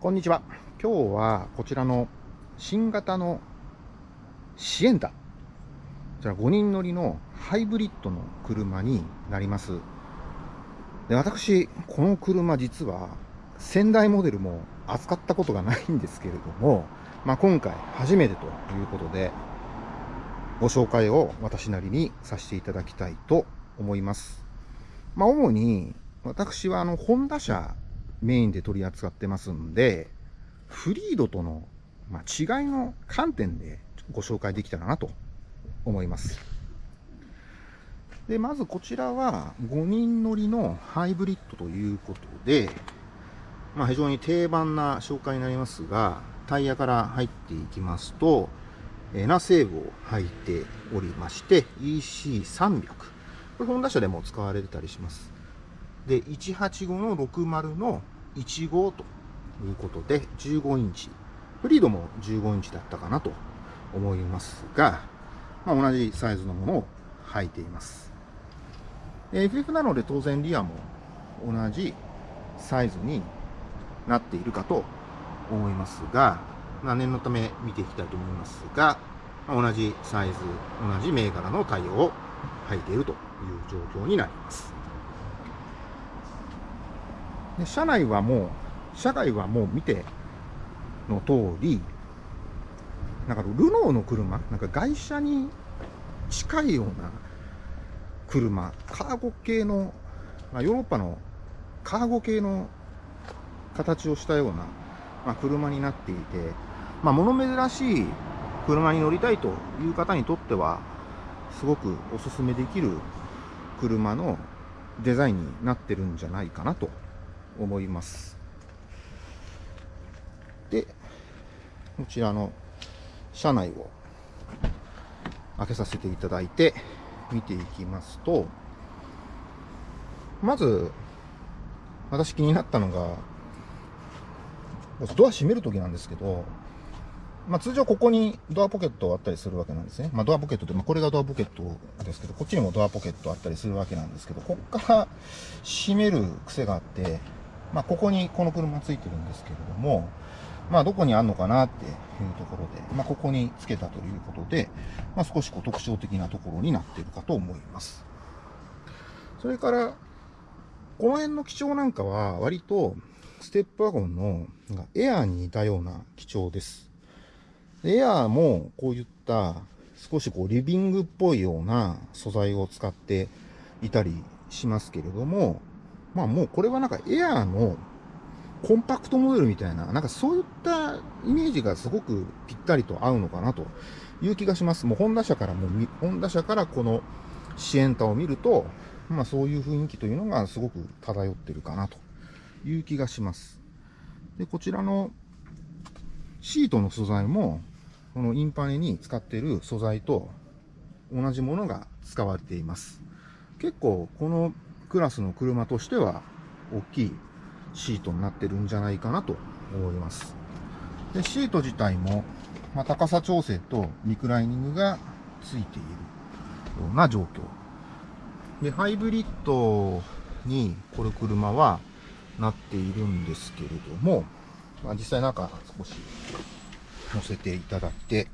こんにちは。今日はこちらの新型のシエンタ。こちら5人乗りのハイブリッドの車になります。で私、この車実は先代モデルも扱ったことがないんですけれども、まあ、今回初めてということで、ご紹介を私なりにさせていただきたいと思います。まあ、主に私はあの、ホンダ車メインで取り扱ってますんで、フリードとの、ま違いの観点でご紹介できたらなと思います。で、まずこちらは5人乗りのハイブリッドということで、まあ、非常に定番な紹介になりますが、タイヤから入っていきますと、エナセーブを履いておりまして、EC300。これ、ホンダ車でも使われてたりします。で、185の60の15ということで、15インチ。フリードも15インチだったかなと思いますが、まあ、同じサイズのものを履いています。FF なので当然リアも同じサイズになっているかと思いますが、まあ、念のため見ていきたいと思いますが、ま、同じサイズ、同じ銘柄の対応を履いているという状況になります。で車内はもう、車外はもう見ての通り、なんかルノーの車、なんか外車に近いような車、カーゴ系の、まあ、ヨーロッパのカーゴ系の形をしたような、まあ、車になっていて、まあ、物珍しい車に乗りたいという方にとっては、すごくお勧めできる車のデザインになってるんじゃないかなと。思います。で、こちらの車内を開けさせていただいて見ていきますと、まず、私気になったのが、ドア閉めるときなんですけど、まあ、通常ここにドアポケットあったりするわけなんですね。まあ、ドアポケットで、まあ、これがドアポケットですけど、こっちにもドアポケットあったりするわけなんですけど、こっから閉める癖があって、まあ、ここにこの車ついてるんですけれども、まあ、どこにあんのかなっていうところで、まあ、ここにつけたということで、まあ、少しこう特徴的なところになっているかと思います。それから、この辺の基調なんかは、割と、ステップワゴンのエアーに似たような基調です。エアーもこういった少しこうリビングっぽいような素材を使っていたりしますけれども、まあもうこれはなんかエアーのコンパクトモデルみたいな、なんかそういったイメージがすごくぴったりと合うのかなという気がします。もうホンダ社からもうホンダ社からこのシエンタを見ると、まあそういう雰囲気というのがすごく漂ってるかなという気がします。で、こちらのシートの素材も、このインパネに使っている素材と同じものが使われています。結構このクラスの車としては大きいシートになってるんじゃないかなと思います。で、シート自体も、まあ、高さ調整とリクライニングがついているような状況。で、ハイブリッドにこれ車はなっているんですけれども、まあ、実際中少し乗せていただいて、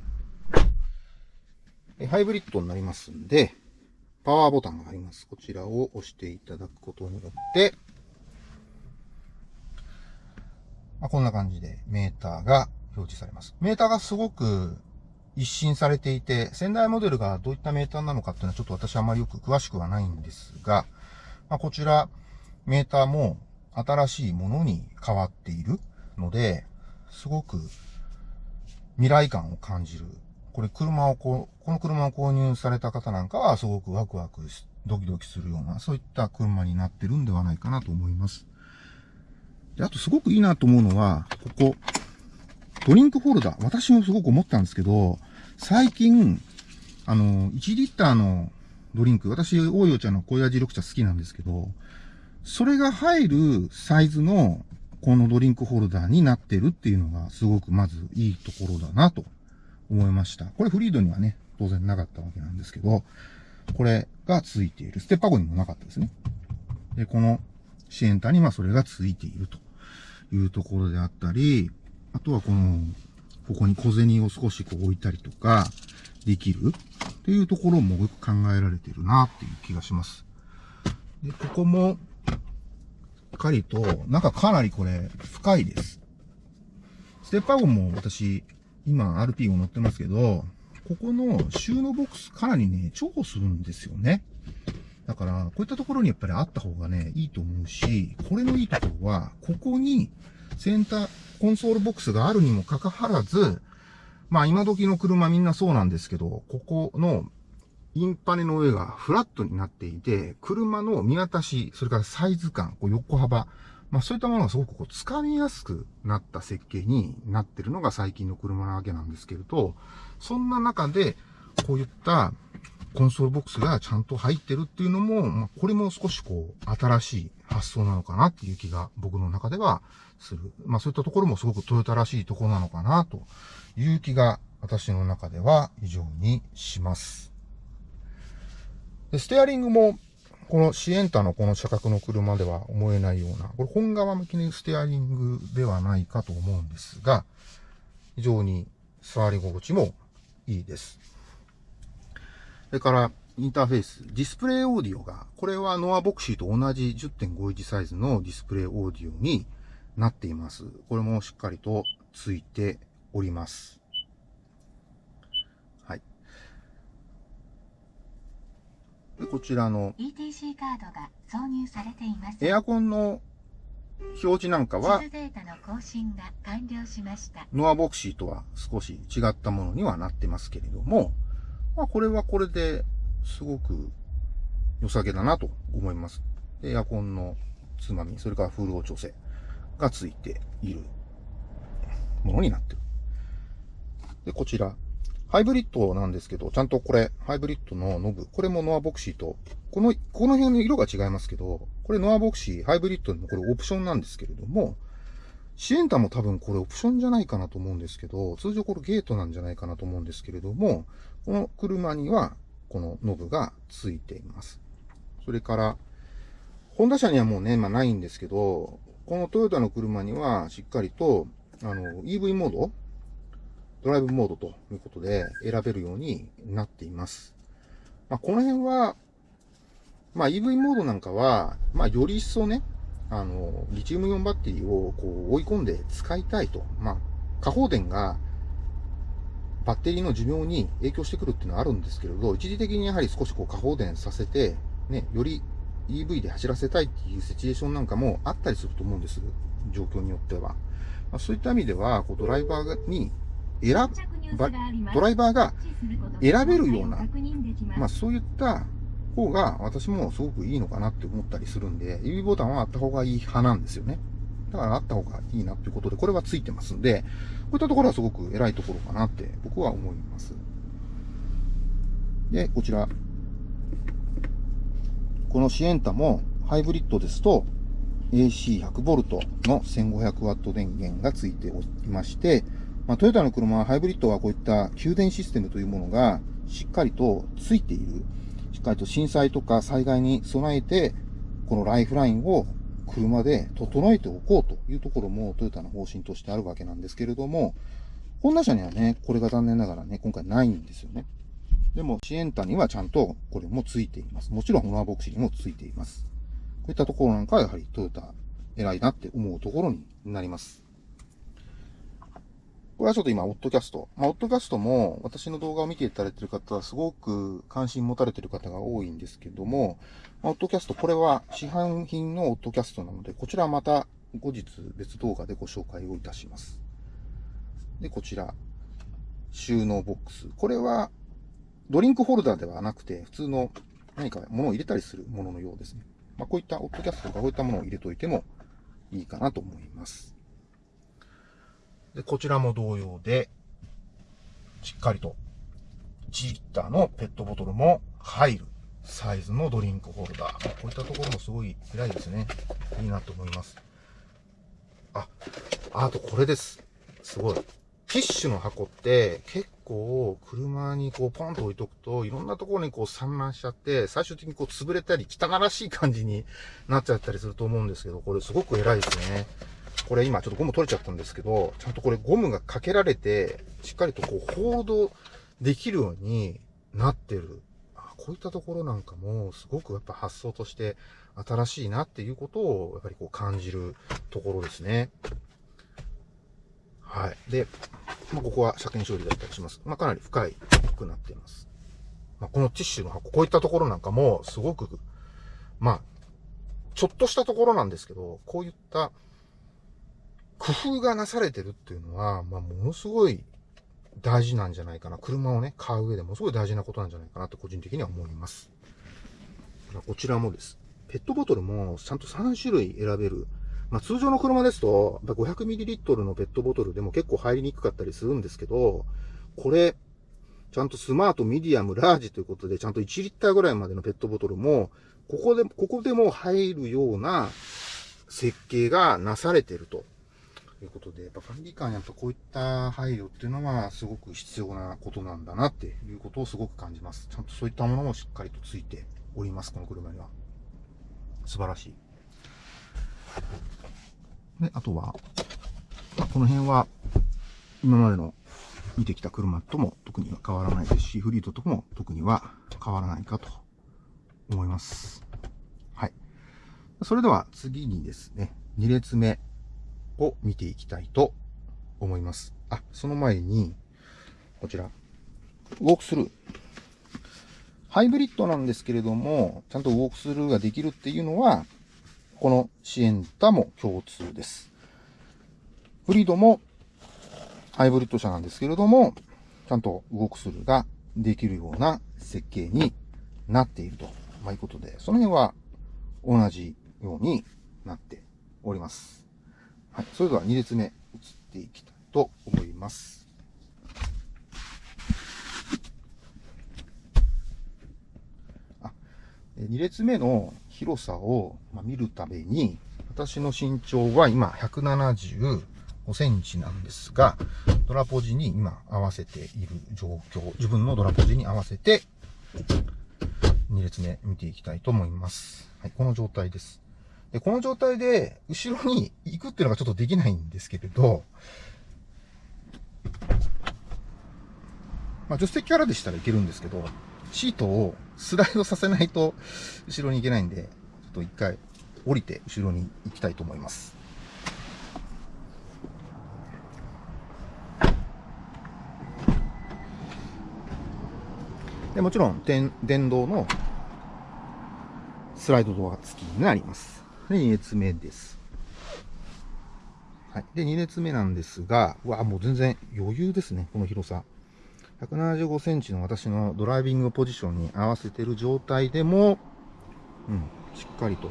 ハイブリッドになりますんで、パワーボタンがあります。こちらを押していただくことによって、まあ、こんな感じでメーターが表示されます。メーターがすごく一新されていて、先代モデルがどういったメーターなのかっていうのはちょっと私あまりよく詳しくはないんですが、まあ、こちら、メーターも新しいものに変わっているので、すごく未来感を感じるこれ車をこう、この車を購入された方なんかはすごくワクワクしドキドキするような、そういった車になってるんではないかなと思います。で、あとすごくいいなと思うのは、ここ、ドリンクホルダー。私もすごく思ったんですけど、最近、あの、1リッターのドリンク、私、大洋茶の小屋味緑茶好きなんですけど、それが入るサイズのこのドリンクホルダーになってるっていうのがすごくまずいいところだなと思いました。これフリードにはね、当然なかったわけなんですけど、これがついている。ステッパー号にもなかったですね。で、このシエンタにはそれがついているというところであったり、あとはこの、ここに小銭を少しこう置いたりとか、できるっていうところもよく考えられてるなっていう気がします。で、ここも、しっかりと、中かなりこれ、深いです。ステップワゴンも私、今 RP を乗ってますけど、ここの収納ボックスかなりね、重宝するんですよね。だから、こういったところにやっぱりあった方がね、いいと思うし、これのいいところは、ここにセンター、コンソールボックスがあるにもかかわらず、まあ今時の車みんなそうなんですけど、ここのインパネの上がフラットになっていて、車の見渡し、それからサイズ感、こう横幅、まあそういったものがすごくこう掴みやすくなった設計になってるのが最近の車なわけなんですけれど、そんな中で、こういったコンソールボックスがちゃんと入ってるっていうのも、まあ、これも少しこう、新しい発想なのかなっていう気が僕の中ではする。まあそういったところもすごくトヨタらしいとこなのかなという気が私の中では非常にします。でステアリングも、このシエンタのこの車格の車では思えないような、これ本側向きのステアリングではないかと思うんですが、非常に触り心地もいいです。それから、インターフェース、ディスプレイオーディオが、これはノアボクシーと同じ10.51サイズのディスプレイオーディオになっています。これもしっかりとついております。はい。で、こちらの ETC カードが挿入されています。エアコンの表示なんかは、ノアボクシーとは少し違ったものにはなってますけれども、まあこれはこれですごく良さげだなと思います。エアコンのつまみ、それから風量調整がついているものになってる。で、こちら。ハイブリッドなんですけど、ちゃんとこれ、ハイブリッドのノブ、これもノアヴォクシーと、この、この辺の色が違いますけど、これノアヴォクシー、ハイブリッドのこれオプションなんですけれども、シエンタも多分これオプションじゃないかなと思うんですけど、通常これゲートなんじゃないかなと思うんですけれども、この車にはこのノブがついています。それから、ホンダ車にはもうね、まあないんですけど、このトヨタの車にはしっかりと、あの、EV モード、ドライブモードということで選べるようになっています。まあ、この辺は、まあ、EV モードなんかは、まあ、より一層ね、あの、リチウムイオンバッテリーをこう追い込んで使いたいと。まあ、過放電がバッテリーの寿命に影響してくるっていうのはあるんですけれど、一時的にやはり少しこう過放電させて、ね、より EV で走らせたいっていうシチュエーションなんかもあったりすると思うんです。状況によっては。まあ、そういった意味では、こうドライバーに選ば、ドライバーが選べるような、まあそういった方が私もすごくいいのかなって思ったりするんで、指ボタンはあった方がいい派なんですよね。だからあった方がいいなっていうことで、これはついてますんで、こういったところはすごく偉いところかなって僕は思います。で、こちら。このシエンタもハイブリッドですと AC100V の 1500W 電源がついておりまして、まあ、トヨタの車ハイブリッドはこういった給電システムというものがしっかりとついている。しっかりと震災とか災害に備えて、このライフラインを車で整えておこうというところもトヨタの方針としてあるわけなんですけれども、ホンダ車にはね、これが残念ながらね、今回ないんですよね。でも、シエンタにはちゃんとこれもついています。もちろん、ホナーボクシにもついています。こういったところなんかはやはりトヨタ偉いなって思うところになります。これはちょっと今、オットキャスト。まあ、オットキャストも、私の動画を見ていただいている方は、すごく関心持たれている方が多いんですけども、まあ、オットキャスト、これは市販品のオットキャストなので、こちらはまた後日別動画でご紹介をいたします。で、こちら、収納ボックス。これは、ドリンクホルダーではなくて、普通の何か物を入れたりするもののようですね。まあ、こういったオットキャストとかこういったものを入れといてもいいかなと思います。で、こちらも同様で、しっかりと、1リッターのペットボトルも入るサイズのドリンクホルダー。こういったところもすごい偉いですね。いいなと思います。あ、あとこれです。すごい。ティッシュの箱って結構車にこうポンと置いとくといろんなところにこう散乱しちゃって最終的にこう潰れたり汚らしい感じになっちゃったりすると思うんですけど、これすごく偉いですね。これ今ちょっとゴム取れちゃったんですけど、ちゃんとこれゴムがかけられて、しっかりとこうホールドできるようになってる。こういったところなんかも、すごくやっぱ発想として新しいなっていうことを、やっぱりこう感じるところですね。はい。で、まあ、ここは車検処理だったりします。まあ、かなり深いくなっています。まあ、このティッシュの箱、こういったところなんかも、すごく、まあ、ちょっとしたところなんですけど、こういった工夫がなされてるっていうのは、まあ、ものすごい大事なんじゃないかな。車をね、買う上でもすごい大事なことなんじゃないかなと個人的には思います。こちらもです。ペットボトルもちゃんと3種類選べるまあ、通常の車ですと、500ml のペットボトルでも結構入りにくかったりするんですけど、これ、ちゃんとスマート、ミディアム、ラージということで、ちゃんと1リッターぐらいまでのペットボトルも、ここで、ここでも入るような設計がなされてると。いうことで、やっぱ管理官やっぱこういった配慮っていうのはすごく必要なことなんだなっていうことをすごく感じます。ちゃんとそういったものもしっかりとついております、この車には。素晴らしい。で、あとは、まあ、この辺は、今までの見てきた車とも特には変わらないですし、フリートとも特には変わらないかと思います。はい。それでは次にですね、2列目を見ていきたいと思います。あ、その前に、こちら、ウォークスルー。ハイブリッドなんですけれども、ちゃんとウォークスルーができるっていうのは、このシエンタも共通です。フリードもハイブリッド車なんですけれども、ちゃんと動くするができるような設計になっていると、まあ、いうことで、その辺は同じようになっております。はい。それでは2列目移っていきたいと思います。2列目の広さを見るために、私の身長は今175センチなんですが、ドラポジに今合わせている状況、自分のドラポジに合わせて、2列目見ていきたいと思います。はい、この状態です。この状態で後ろに行くっていうのがちょっとできないんですけれど、まあ、助手席からでしたらいけるんですけど、シートをスライドさせないと後ろに行けないんで、ちょっと一回降りて後ろに行きたいと思います。でもちろん電動のスライドドア付きになります。で、2列目です。はい。で、2列目なんですが、うわ、もう全然余裕ですね、この広さ。175センチの私のドライビングポジションに合わせてる状態でも、うん、しっかりと。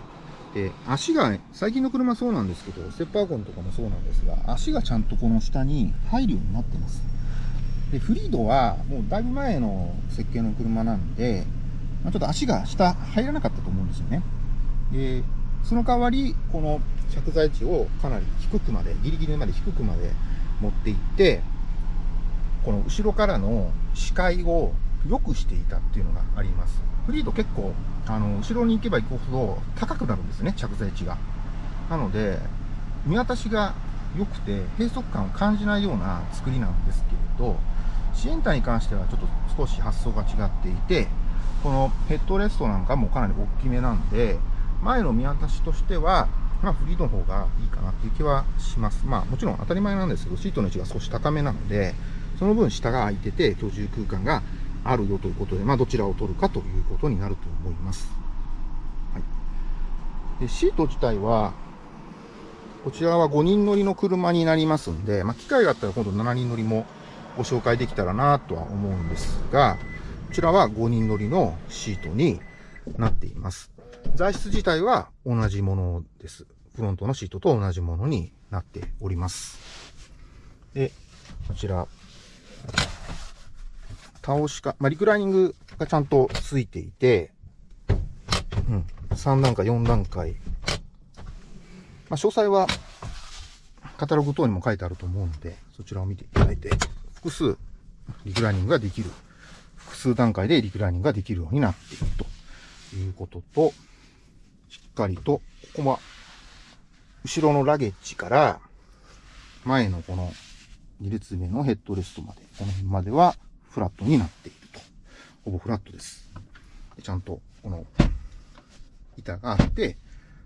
で、足が、最近の車そうなんですけど、ステップワゴンとかもそうなんですが、足がちゃんとこの下に入るようになってます。で、フリードはもうだいぶ前の設計の車なんで、まあ、ちょっと足が下入らなかったと思うんですよね。で、その代わり、この着座位置をかなり低くまで、ギリギリまで低くまで持っていって、この後ろからの視界を良くしていたっていうのがあります。フリード結構、あの、後ろに行けば行くほど高くなるんですね、着座位置が。なので、見渡しが良くて、閉塞感を感じないような作りなんですけれど、シエンタに関してはちょっと少し発想が違っていて、このヘッドレストなんかもかなり大きめなんで、前の見渡しとしては、まあフリーの方がいいかなっていう気はします。まあもちろん当たり前なんですけど、シートの位置が少し高めなので、その分下が空いてて居住空間があるよということで、まあ、どちらを取るかということになると思います。はい、でシート自体は、こちらは5人乗りの車になりますんで、まあ、機会があったら今度7人乗りもご紹介できたらなとは思うんですが、こちらは5人乗りのシートになっています。材質自体は同じものです。フロントのシートと同じものになっております。で、こちら、倒しか、まあ、リクライニングがちゃんとついていて、うん、3段階、4段階。まあ、詳細は、カタログ等にも書いてあると思うので、そちらを見ていただいて、複数リクライニングができる。複数段階でリクライニングができるようになっているということと、しっかりと、ここは、後ろのラゲッジから、前のこの2列目のヘッドレストまで、この辺まではフラットになっていると。ほぼフラットです。でちゃんと、この板があって、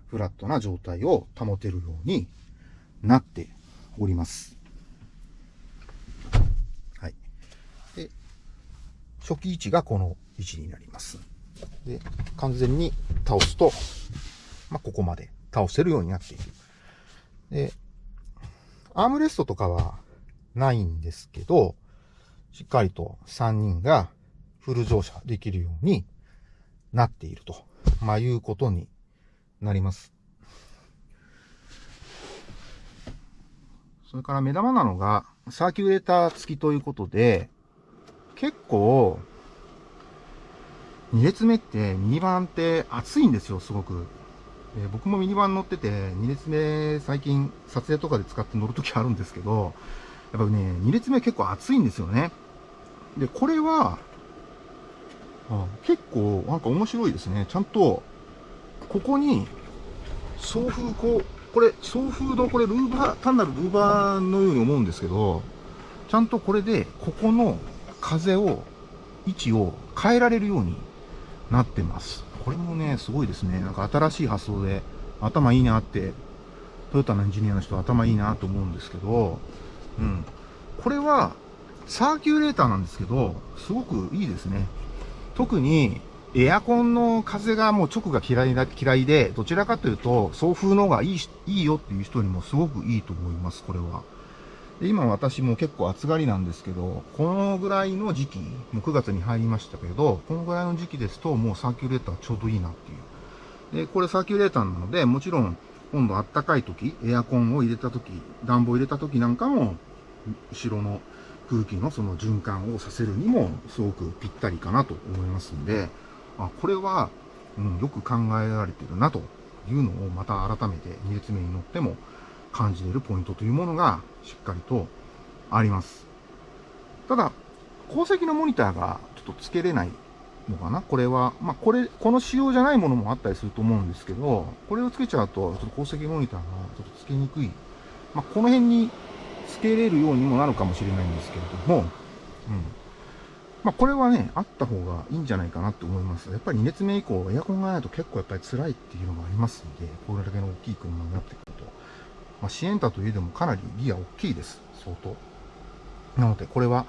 フラットな状態を保てるようになっております。はい。で、初期位置がこの位置になります。で、完全に倒すと、まあ、ここまで倒せるようになっている。で、アームレストとかはないんですけど、しっかりと3人がフル乗車できるようになっていると、まあ、いうことになります。それから目玉なのが、サーキュレーター付きということで、結構、2列目ってミニバンって暑いんですよ、すごく。えー僕もミニバン乗ってて、2列目最近撮影とかで使って乗るときあるんですけど、やっぱね、2列目結構暑いんですよね。で、これは、あ結構なんか面白いですね。ちゃんと、ここに、送風こう、これ、送風のこれルーバー、単なるルーバーのように思うんですけど、ちゃんとこれで、ここの風を、位置を変えられるようになってます。これもね、すごいですね。なんか新しい発想で、頭いいなって、トヨタのエンジニアの人頭いいなと思うんですけど、うん。これは、サーキュレーターなんですけど、すごくいいですね。特に、エアコンの風がもう直が嫌いな、嫌いで、どちらかというと、送風の方がいい、いいよっていう人にもすごくいいと思います、これは。で今私も結構暑がりなんですけど、このぐらいの時期、もう9月に入りましたけど、このぐらいの時期ですともうサーキュレーターちょうどいいなっていう。で、これサーキュレーターなので、もちろん今度暖かい時、エアコンを入れた時、暖房入れた時なんかも、後ろの空気のその循環をさせるにもすごくぴったりかなと思いますんで、あ、これは、うん、よく考えられてるなというのをまた改めて2列目に乗っても感じれるポイントというものがしっかりとあります。ただ、鉱石のモニターがちょっとつけれないのかな？これは、まあ、これ、この仕様じゃないものもあったりすると思うんですけど、これをつけちゃうと、ちょっと鉱石モニターがちょっとつけにくい。まあ、この辺につけれるようにもなるかもしれないんですけれども、うん。まあ、これはね、あった方がいいんじゃないかなと思います。やっぱり2列目以降、エアコンがないと結構やっぱり辛いっていうのがありますんで、これだけの大きい車になってくる。まあ、シエンタといえどもかなりギア大きいです。相当。なので、これは、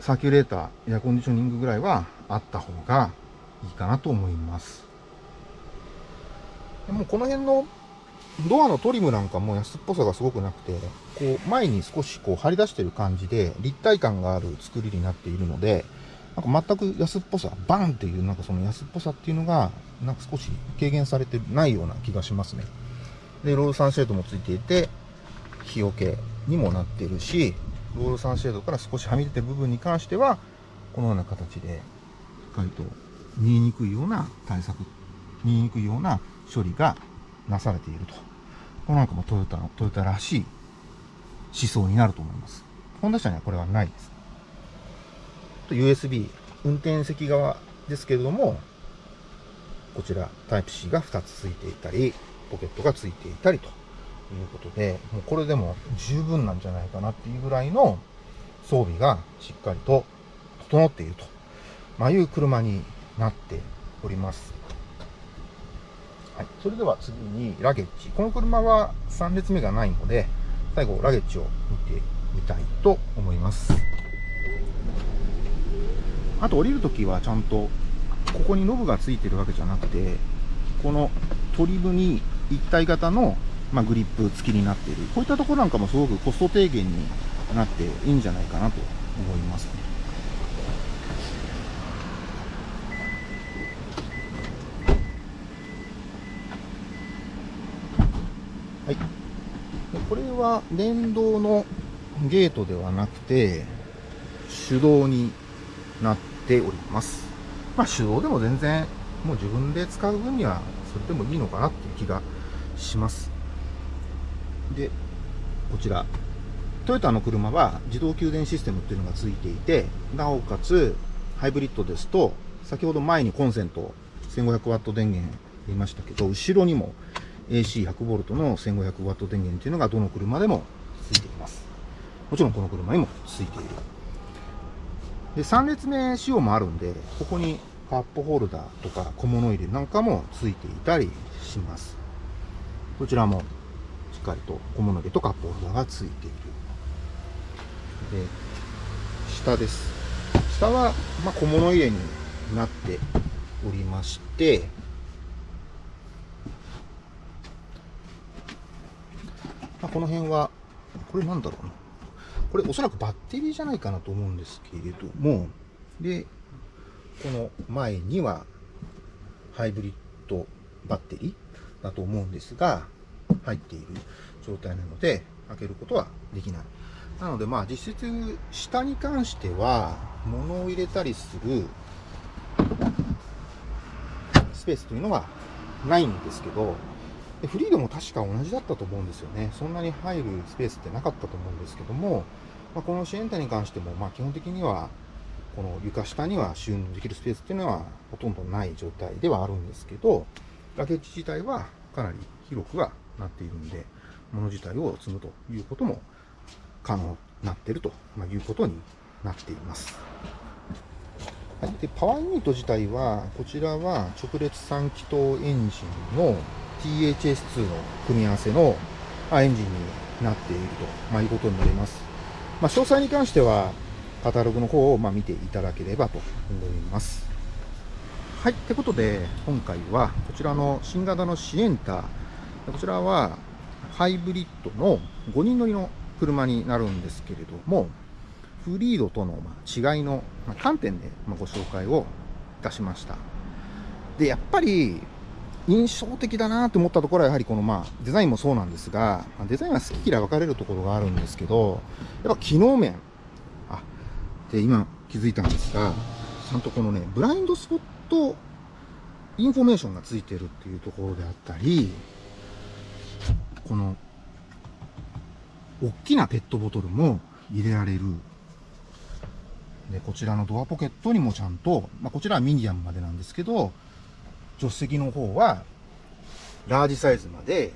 サーキュレーター、エアコンディショニングぐらいはあった方がいいかなと思います。でもこの辺のドアのトリムなんかも安っぽさがすごくなくて、こう前に少しこう張り出してる感じで立体感がある作りになっているので、なんか全く安っぽさ、バンっていうなんかその安っぽさっていうのが、なんか少し軽減されてないような気がしますね。で、ロールサンシェードもついていて、日よけにもなっているし、ロールサンシェードから少しはみ出てる部分に関しては、このような形で、しっかりと見えにくいような対策、見えにくいような処理がなされていると。これなんかもトヨタの、トヨタらしい思想になると思います。ホンダ車にはこれはないです。と USB、運転席側ですけれども、こちらタイプ C が2つついていたり、ポケットがついていたりということで、もうこれでも十分なんじゃないかなっていうぐらいの装備がしっかりと整っていると、まあ、いう車になっております。はい、それでは次にラゲッジ。この車は3列目がないので、最後ラゲッジを見てみたいと思います。あと降りるときはちゃんと、ここにノブがついてるわけじゃなくて、このトリムに一体型の、まあ、グリップ付きになっている。こういったところなんかもすごくコスト低減になっていいんじゃないかなと思いますね。はい。これは電動のゲートではなくて、手動になっております。まあ手動でも全然もう自分で使う分にはそれでもいいのかなっていう気がします。で、こちら。トヨタの車は自動給電システムっていうのがついていて、なおかつハイブリッドですと、先ほど前にコンセント 1500W 電源言いましたけど、後ろにも AC100V の 1500W 電源というのがどの車でもついています。もちろんこの車にもついている。で、3列目仕様もあるんで、ここにカップホルダーとか小物入れなんかもついていたりします。こちらもしっかりと小物入れとカップホルダーがついている。で、下です。下は、まあ、小物入れになっておりまして、まあ、この辺は、これなんだろうな。これおそらくバッテリーじゃないかなと思うんですけれども、で、この前にはハイブリッドバッテリーだと思うんですが、入っている状態なので、開けることはできない。なので、まあ実質、下に関しては、物を入れたりするスペースというのはないんですけど、フリードも確か同じだったと思うんですよね。そんなに入るスペースってなかったと思うんですけども、まあ、このシエンタに関しても、まあ、基本的には、この床下には収納できるスペースっていうのはほとんどない状態ではあるんですけど、ラケッジ自体はかなり広くはなっているんで、物自体を積むということも可能になっているということになっています。はい、でパワーユニット自体は、こちらは直列3気筒エンジンの THS2 の組み合わせのエンジンになっていると、ま、いうことになります。まあ、詳細に関しては、カタログの方をま見ていただければと思います。はい。ってことで、今回はこちらの新型のシエンタ。こちらはハイブリッドの5人乗りの車になるんですけれども、フリードとの違いの観点でご紹介をいたしました。で、やっぱり印象的だなと思ったところはやはりこのまあデザインもそうなんですが、デザインは好き嫌い分かれるところがあるんですけど、やっぱ機能面、で今気づいたんですが、ちゃんとこのね、ブラインドスポットインフォメーションがついてるっていうところであったり、この大きなペットボトルも入れられる。で、こちらのドアポケットにもちゃんと、まあ、こちらはミディアムまでなんですけど、助手席の方はラージサイズまで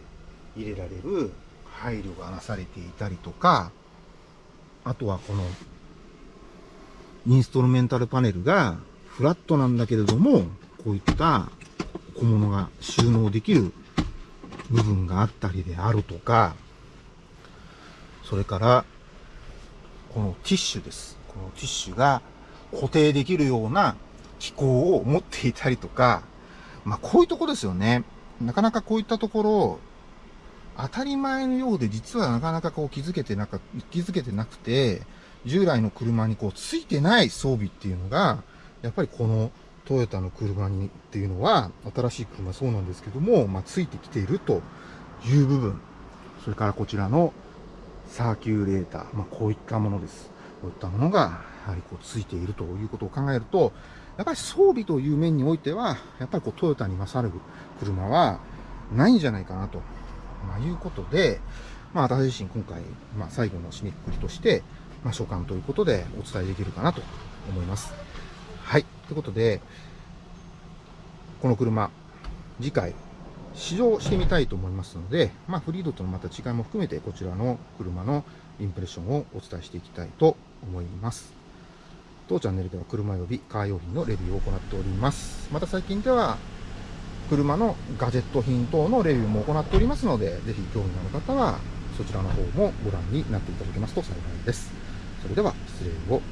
入れられる配慮がなされていたりとか、あとはこのインストルメンタルパネルがフラットなんだけれども、こういった小物が収納できる部分があったりであるとか、それから、このティッシュです。このティッシュが固定できるような機構を持っていたりとか、まあこういうとこですよね。なかなかこういったところ、当たり前のようで実はなかなかこう気づけてなか、気づけてなくて、従来の車にこうついてない装備っていうのが、やっぱりこのトヨタの車にっていうのは、新しい車そうなんですけども、まあ、ついてきているという部分。それからこちらのサーキュレーター。まあ、こういったものです。こういったものが、やはりこうついているということを考えると、やっぱり装備という面においては、やっぱりこうトヨタに勝る車はないんじゃないかなと、まあ、いうことで、まあ、私自身今回、まあ、最後の締めくくりとして、まあ、所感ということでお伝えできるかなと思います。はい。ということで、この車、次回、試乗してみたいと思いますので、まあ、フリードとのまた違いも含めて、こちらの車のインプレッションをお伝えしていきたいと思います。当チャンネルでは車及びカー用品のレビューを行っております。また最近では、車のガジェット品等のレビューも行っておりますので、ぜひ興味のある方は、そちらの方もご覧になっていただけますと幸いです。それでは失礼を。